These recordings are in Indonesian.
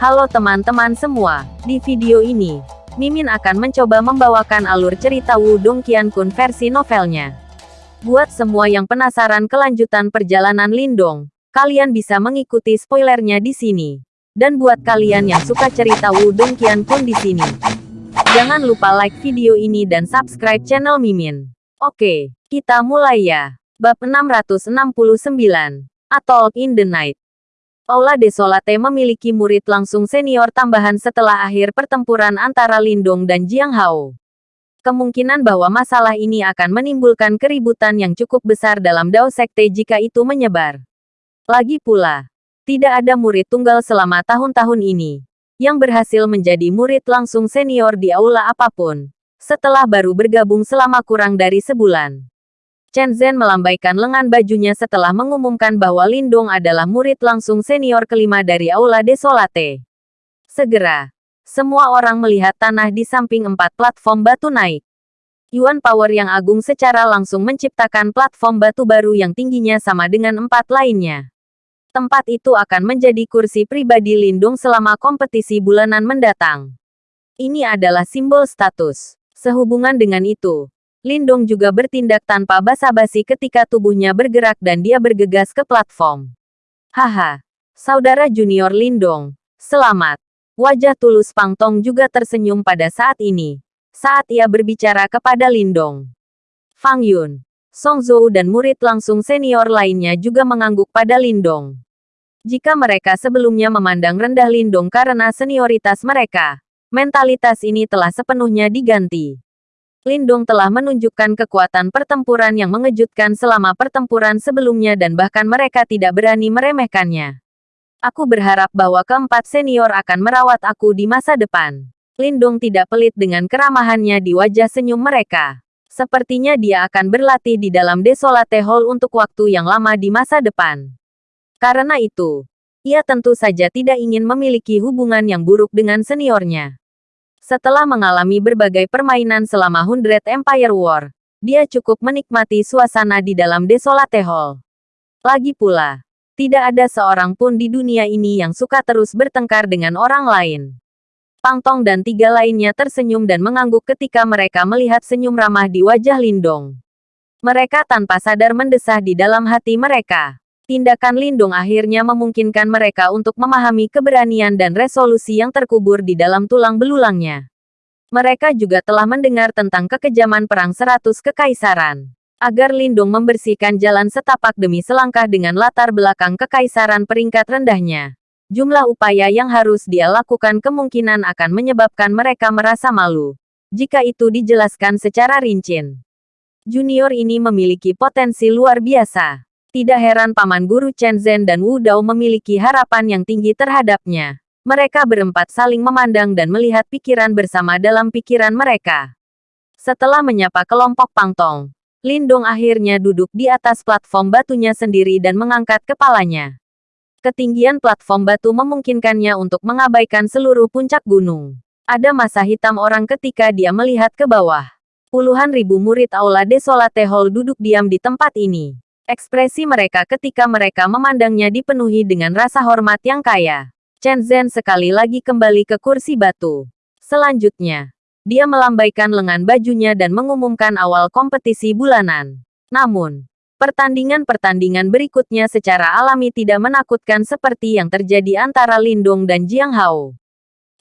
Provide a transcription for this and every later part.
Halo teman-teman semua, di video ini, Mimin akan mencoba membawakan alur cerita Wudong Qiankun versi novelnya. Buat semua yang penasaran kelanjutan perjalanan Lindong, kalian bisa mengikuti spoilernya di sini. Dan buat kalian yang suka cerita Wudong Qiankun di sini, jangan lupa like video ini dan subscribe channel Mimin. Oke, kita mulai ya. Bab 669, Atoll in the Night. Aula Desolate memiliki murid langsung senior tambahan setelah akhir pertempuran antara Lindong dan Jiang Hao. Kemungkinan bahwa masalah ini akan menimbulkan keributan yang cukup besar dalam Dao Sekte jika itu menyebar. Lagi pula, tidak ada murid tunggal selama tahun-tahun ini yang berhasil menjadi murid langsung senior di aula apa pun, setelah baru bergabung selama kurang dari sebulan. Chen Zhen melambaikan lengan bajunya setelah mengumumkan bahwa Lindong adalah murid langsung senior kelima dari Aula Desolate. Segera, semua orang melihat tanah di samping empat platform batu naik. Yuan Power yang agung secara langsung menciptakan platform batu baru yang tingginya sama dengan empat lainnya. Tempat itu akan menjadi kursi pribadi Lindung selama kompetisi bulanan mendatang. Ini adalah simbol status. Sehubungan dengan itu, Lindong juga bertindak tanpa basa-basi ketika tubuhnya bergerak dan dia bergegas ke platform. Haha, saudara junior Lindong, selamat. Wajah tulus Pang Tong juga tersenyum pada saat ini, saat ia berbicara kepada Lindong. Fang Yun, Song Zhou dan murid langsung senior lainnya juga mengangguk pada Lindong. Jika mereka sebelumnya memandang rendah Lindong karena senioritas mereka, mentalitas ini telah sepenuhnya diganti. Lindung telah menunjukkan kekuatan pertempuran yang mengejutkan selama pertempuran sebelumnya dan bahkan mereka tidak berani meremehkannya. Aku berharap bahwa keempat senior akan merawat aku di masa depan. Lindung tidak pelit dengan keramahannya di wajah senyum mereka. Sepertinya dia akan berlatih di dalam Desolate Hall untuk waktu yang lama di masa depan. Karena itu, ia tentu saja tidak ingin memiliki hubungan yang buruk dengan seniornya. Setelah mengalami berbagai permainan selama Hundred Empire War, dia cukup menikmati suasana di dalam Desolate Hall. Lagi pula, tidak ada seorang pun di dunia ini yang suka terus bertengkar dengan orang lain. Pang Tong dan tiga lainnya tersenyum dan mengangguk ketika mereka melihat senyum ramah di wajah Lindong. Mereka tanpa sadar mendesah di dalam hati mereka. Tindakan Lindung akhirnya memungkinkan mereka untuk memahami keberanian dan resolusi yang terkubur di dalam tulang belulangnya. Mereka juga telah mendengar tentang kekejaman perang seratus kekaisaran. Agar Lindung membersihkan jalan setapak demi selangkah dengan latar belakang kekaisaran peringkat rendahnya. Jumlah upaya yang harus dia lakukan kemungkinan akan menyebabkan mereka merasa malu. Jika itu dijelaskan secara rinci. Junior ini memiliki potensi luar biasa. Tidak heran Paman Guru Chen Zhen dan Wu Dao memiliki harapan yang tinggi terhadapnya. Mereka berempat saling memandang dan melihat pikiran bersama dalam pikiran mereka. Setelah menyapa kelompok Pang Tong, Lindong akhirnya duduk di atas platform batunya sendiri dan mengangkat kepalanya. Ketinggian platform batu memungkinkannya untuk mengabaikan seluruh puncak gunung. Ada masa hitam orang ketika dia melihat ke bawah. Puluhan ribu murid Aula Desolate Hall duduk diam di tempat ini. Ekspresi mereka ketika mereka memandangnya dipenuhi dengan rasa hormat yang kaya. Chen Zhen sekali lagi kembali ke kursi batu. Selanjutnya, dia melambaikan lengan bajunya dan mengumumkan awal kompetisi bulanan. Namun, pertandingan-pertandingan berikutnya secara alami tidak menakutkan seperti yang terjadi antara Lindong dan Jiang Hao.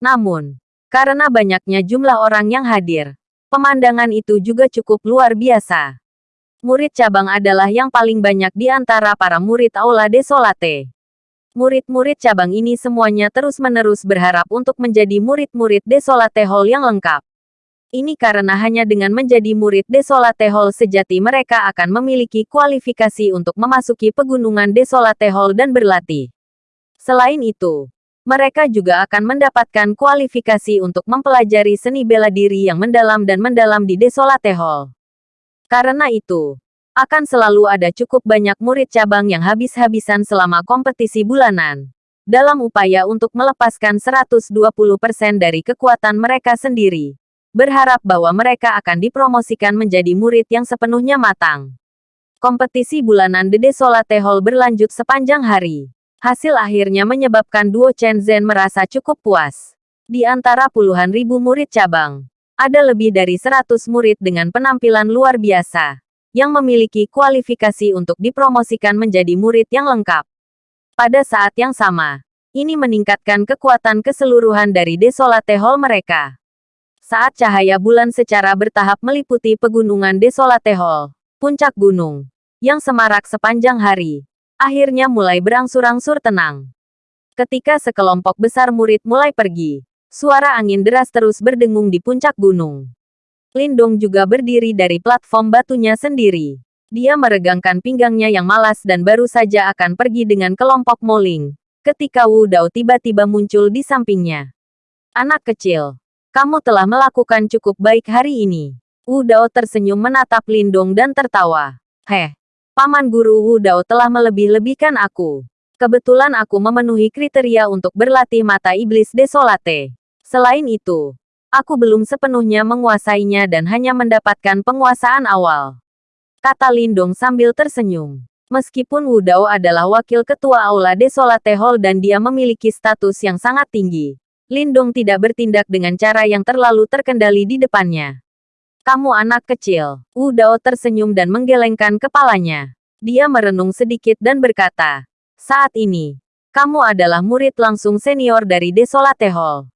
Namun, karena banyaknya jumlah orang yang hadir, pemandangan itu juga cukup luar biasa. Murid cabang adalah yang paling banyak di antara para murid Aula Desolate. Murid-murid cabang ini semuanya terus-menerus berharap untuk menjadi murid-murid Desolate Hall yang lengkap. Ini karena hanya dengan menjadi murid Desolate Hall sejati mereka akan memiliki kualifikasi untuk memasuki pegunungan Desolate Hall dan berlatih. Selain itu, mereka juga akan mendapatkan kualifikasi untuk mempelajari seni bela diri yang mendalam dan mendalam di Desolate Hall. Karena itu, akan selalu ada cukup banyak murid cabang yang habis-habisan selama kompetisi bulanan. Dalam upaya untuk melepaskan 120% dari kekuatan mereka sendiri. Berharap bahwa mereka akan dipromosikan menjadi murid yang sepenuhnya matang. Kompetisi bulanan The Desolate Hall berlanjut sepanjang hari. Hasil akhirnya menyebabkan Duo Chen Zhen merasa cukup puas. Di antara puluhan ribu murid cabang, ada lebih dari 100 murid dengan penampilan luar biasa, yang memiliki kualifikasi untuk dipromosikan menjadi murid yang lengkap. Pada saat yang sama, ini meningkatkan kekuatan keseluruhan dari Desolate Hall mereka. Saat cahaya bulan secara bertahap meliputi pegunungan Desolate Hall, puncak gunung, yang semarak sepanjang hari, akhirnya mulai berangsur-angsur tenang. Ketika sekelompok besar murid mulai pergi, suara angin deras terus berdengung di puncak gunung. Lindong juga berdiri dari platform batunya sendiri. Dia meregangkan pinggangnya yang malas dan baru saja akan pergi dengan kelompok Moling, ketika Wu Dao tiba-tiba muncul di sampingnya. Anak kecil, kamu telah melakukan cukup baik hari ini. Wu Dao tersenyum menatap Lindong dan tertawa. Heh, Paman Guru Wu Dao telah melebih-lebihkan aku. Kebetulan aku memenuhi kriteria untuk berlatih mata iblis desolate. Selain itu, aku belum sepenuhnya menguasainya dan hanya mendapatkan penguasaan awal. Kata Lindong sambil tersenyum. Meskipun Wu Dao adalah wakil ketua Aula Desolate Hall dan dia memiliki status yang sangat tinggi, Lindong tidak bertindak dengan cara yang terlalu terkendali di depannya. Kamu anak kecil. Wu Dao tersenyum dan menggelengkan kepalanya. Dia merenung sedikit dan berkata, saat ini, kamu adalah murid langsung senior dari Desolate Hall.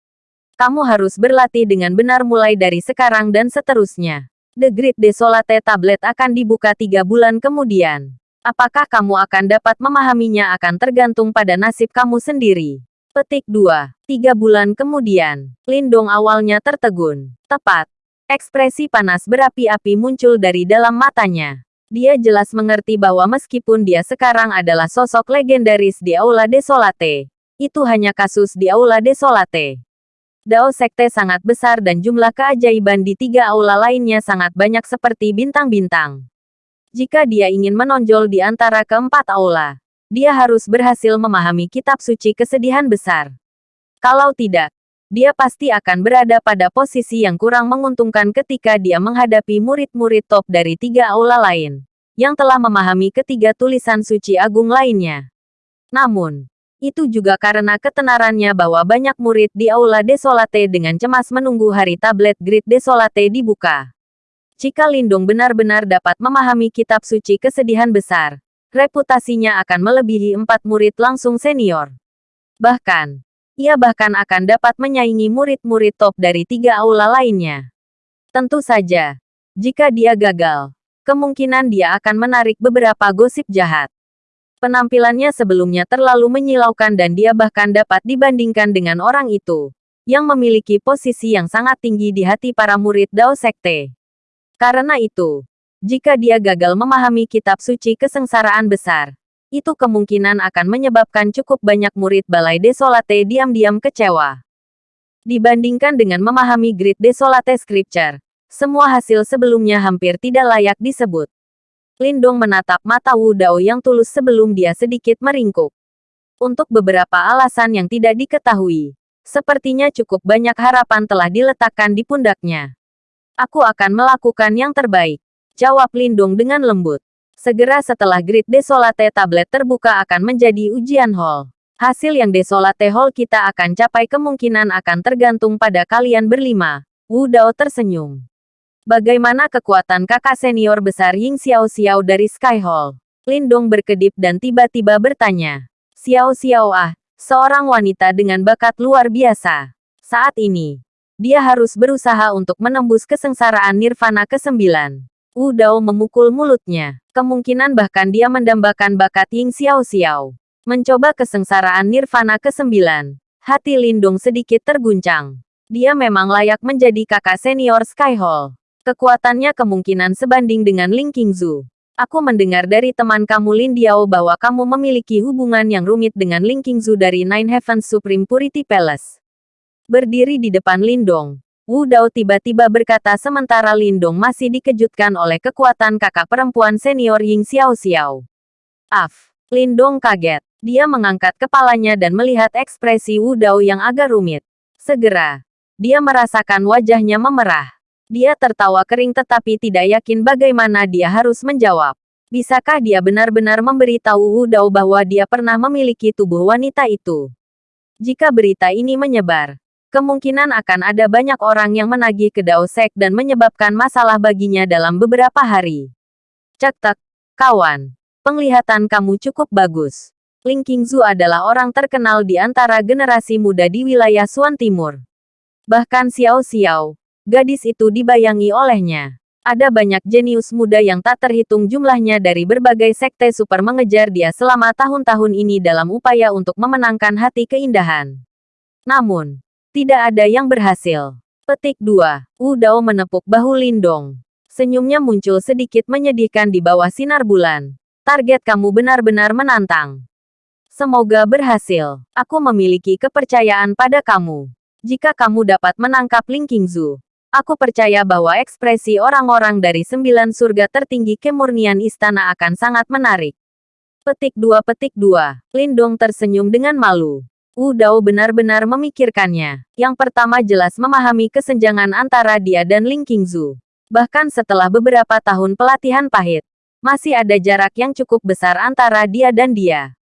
Kamu harus berlatih dengan benar mulai dari sekarang dan seterusnya. The Great Desolate Tablet akan dibuka tiga bulan kemudian. Apakah kamu akan dapat memahaminya akan tergantung pada nasib kamu sendiri. Petik 2. Tiga bulan kemudian, Lindong awalnya tertegun. Tepat. Ekspresi panas berapi-api muncul dari dalam matanya. Dia jelas mengerti bahwa meskipun dia sekarang adalah sosok legendaris di Aula Desolate, itu hanya kasus di Aula Desolate. Dao Sekte sangat besar dan jumlah keajaiban di tiga aula lainnya sangat banyak seperti bintang-bintang. Jika dia ingin menonjol di antara keempat aula, dia harus berhasil memahami kitab suci kesedihan besar. Kalau tidak, dia pasti akan berada pada posisi yang kurang menguntungkan ketika dia menghadapi murid-murid top dari tiga aula lain, yang telah memahami ketiga tulisan suci agung lainnya. Namun, itu juga karena ketenarannya bahwa banyak murid di Aula Desolate dengan cemas menunggu hari tablet Grid Desolate dibuka. Jika Lindung benar-benar dapat memahami kitab suci kesedihan besar, reputasinya akan melebihi empat murid langsung senior. Bahkan, ia bahkan akan dapat menyaingi murid-murid top dari tiga aula lainnya. Tentu saja, jika dia gagal, kemungkinan dia akan menarik beberapa gosip jahat. Penampilannya sebelumnya terlalu menyilaukan dan dia bahkan dapat dibandingkan dengan orang itu, yang memiliki posisi yang sangat tinggi di hati para murid Dao Sekte. Karena itu, jika dia gagal memahami kitab suci kesengsaraan besar, itu kemungkinan akan menyebabkan cukup banyak murid Balai Desolate diam-diam kecewa. Dibandingkan dengan memahami Great Desolate Scripture, semua hasil sebelumnya hampir tidak layak disebut. Lindong menatap mata Wu Dao yang tulus sebelum dia sedikit meringkuk. Untuk beberapa alasan yang tidak diketahui, sepertinya cukup banyak harapan telah diletakkan di pundaknya. Aku akan melakukan yang terbaik. Jawab Lindung dengan lembut. Segera setelah Grid Desolate Tablet terbuka akan menjadi ujian hall. Hasil yang Desolate Hall kita akan capai kemungkinan akan tergantung pada kalian berlima. Wu Dao tersenyum. Bagaimana kekuatan kakak senior besar Ying Xiao Xiao dari Sky Hall? Lindong berkedip dan tiba-tiba bertanya. Xiao Xiao ah, seorang wanita dengan bakat luar biasa. Saat ini, dia harus berusaha untuk menembus kesengsaraan nirvana ke-9. Wu Dao memukul mulutnya. Kemungkinan bahkan dia mendambakan bakat Ying Xiao Xiao. Mencoba kesengsaraan nirvana ke-9. Hati Lindung sedikit terguncang. Dia memang layak menjadi kakak senior Sky Hall. Kekuatannya kemungkinan sebanding dengan Ling Qingzu. Aku mendengar dari teman kamu Lin Diao bahwa kamu memiliki hubungan yang rumit dengan Ling Qingzu dari Nine Heavens Supreme Purity Palace. Berdiri di depan Lindong, Wu Dao tiba-tiba berkata sementara Lindong masih dikejutkan oleh kekuatan kakak perempuan senior Ying Xiao Xiao. Af, Lindong kaget. Dia mengangkat kepalanya dan melihat ekspresi Wu Dao yang agak rumit. Segera, dia merasakan wajahnya memerah. Dia tertawa kering tetapi tidak yakin bagaimana dia harus menjawab. Bisakah dia benar-benar memberitahu Wu Dao bahwa dia pernah memiliki tubuh wanita itu? Jika berita ini menyebar, kemungkinan akan ada banyak orang yang menagih ke Dao Sek dan menyebabkan masalah baginya dalam beberapa hari. Cek tek, kawan. Penglihatan kamu cukup bagus. Ling Qingzu adalah orang terkenal di antara generasi muda di wilayah Suan Timur. Bahkan Xiao Xiao, gadis itu dibayangi olehnya. Ada banyak jenius muda yang tak terhitung jumlahnya dari berbagai sekte super mengejar dia selama tahun-tahun ini dalam upaya untuk memenangkan hati keindahan. Namun, tidak ada yang berhasil. Petik 2. Wu Dao menepuk bahu Lindong. Senyumnya muncul sedikit menyedihkan di bawah sinar bulan. Target kamu benar-benar menantang. Semoga berhasil. Aku memiliki kepercayaan pada kamu. Jika kamu dapat menangkap Ling Qingzu, Aku percaya bahwa ekspresi orang-orang dari sembilan surga tertinggi kemurnian istana akan sangat menarik. Petik 2 Petik 2. Lindong tersenyum dengan malu. Wu Dao benar-benar memikirkannya. Yang pertama jelas memahami kesenjangan antara dia dan Ling Qingzu. Bahkan setelah beberapa tahun pelatihan pahit, masih ada jarak yang cukup besar antara dia dan dia.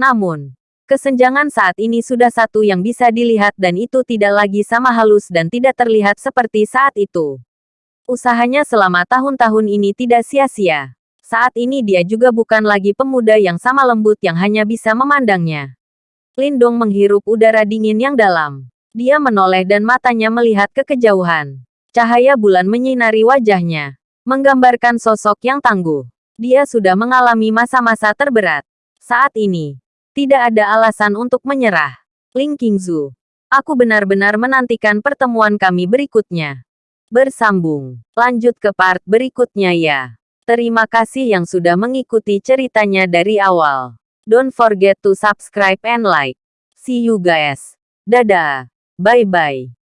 Namun, Kesenjangan saat ini sudah satu yang bisa dilihat dan itu tidak lagi sama halus dan tidak terlihat seperti saat itu. Usahanya selama tahun-tahun ini tidak sia-sia. Saat ini dia juga bukan lagi pemuda yang sama lembut yang hanya bisa memandangnya. Lindong menghirup udara dingin yang dalam. Dia menoleh dan matanya melihat ke kejauhan. Cahaya bulan menyinari wajahnya, menggambarkan sosok yang tangguh. Dia sudah mengalami masa-masa terberat. Saat ini, tidak ada alasan untuk menyerah. Ling Qingzu. Aku benar-benar menantikan pertemuan kami berikutnya. Bersambung. Lanjut ke part berikutnya ya. Terima kasih yang sudah mengikuti ceritanya dari awal. Don't forget to subscribe and like. See you guys. Dadah. Bye-bye.